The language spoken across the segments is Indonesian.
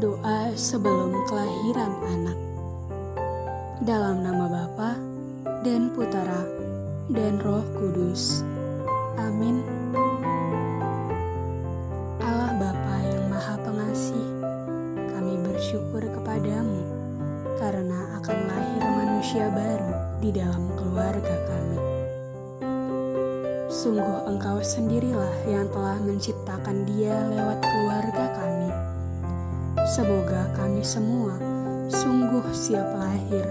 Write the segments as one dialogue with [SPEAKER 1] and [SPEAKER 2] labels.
[SPEAKER 1] Doa sebelum kelahiran anak. Dalam nama Bapa dan Putera dan Roh Kudus. Amin. Manusia baru di dalam keluarga kami. Sungguh engkau sendirilah yang telah menciptakan dia lewat keluarga kami. Semoga kami semua sungguh siap lahir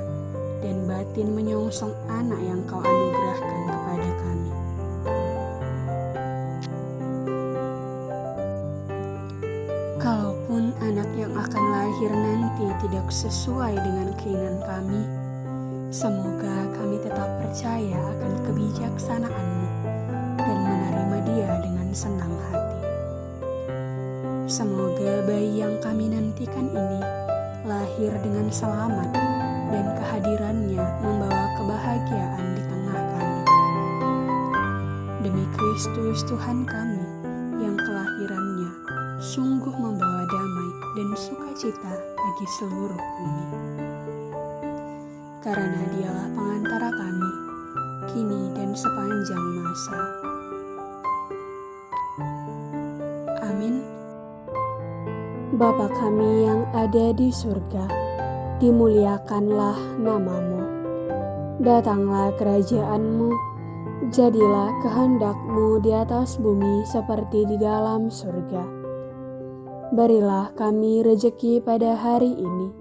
[SPEAKER 1] dan batin menyongsong anak yang kau anugerahkan kepada kami. Kalaupun anak yang akan lahir nanti tidak sesuai dengan keinginan kami, semoga kami tetap percaya akan kebijaksanaanmu dan menerima dia dengan senang hati. Semoga bayi yang kami nantikan ini lahir dengan selamat dan kehadirannya membawa kebahagiaan di tengah kami. Demi Kristus Tuhan kami yang kelahirannya sungguh membawa damai dan sukacita bagi seluruh bumi. Karena dialah pengantara kami, kini dan sepanjang masa. Amin.
[SPEAKER 2] Bapa kami yang ada di surga, dimuliakanlah namamu. Datanglah kerajaanmu, jadilah kehendakmu di atas bumi seperti di dalam surga. Berilah kami rejeki pada hari ini,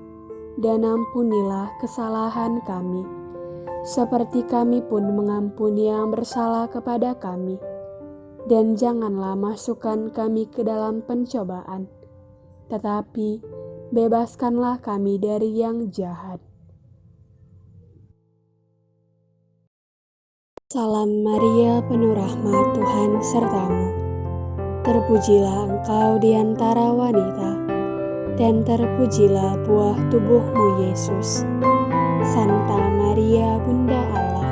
[SPEAKER 2] dan ampunilah kesalahan kami, seperti kami pun mengampuni yang bersalah kepada kami. Dan janganlah masukkan kami ke dalam pencobaan, tetapi bebaskanlah kami dari yang jahat. Salam Maria, penuh rahmat Tuhan sertamu. Terpujilah engkau di antara wanita, dan terpujilah buah tubuhmu Yesus. Santa Maria, Bunda Allah,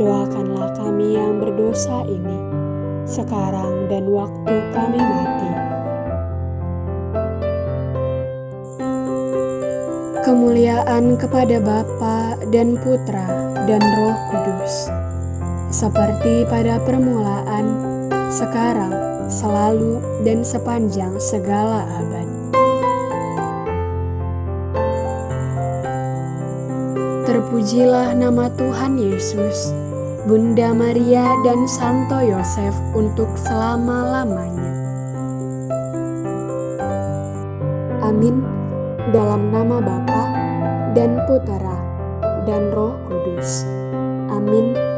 [SPEAKER 2] doakanlah kami yang berdosa ini, sekarang dan waktu kami mati. Kemuliaan kepada Bapa dan Putra dan Roh Kudus, seperti pada permulaan, sekarang, selalu, dan sepanjang segala abad. Terpujilah nama Tuhan Yesus, Bunda Maria dan Santo Yosef untuk selama-lamanya. Amin. Dalam nama Bapa dan Putera dan Roh Kudus. Amin.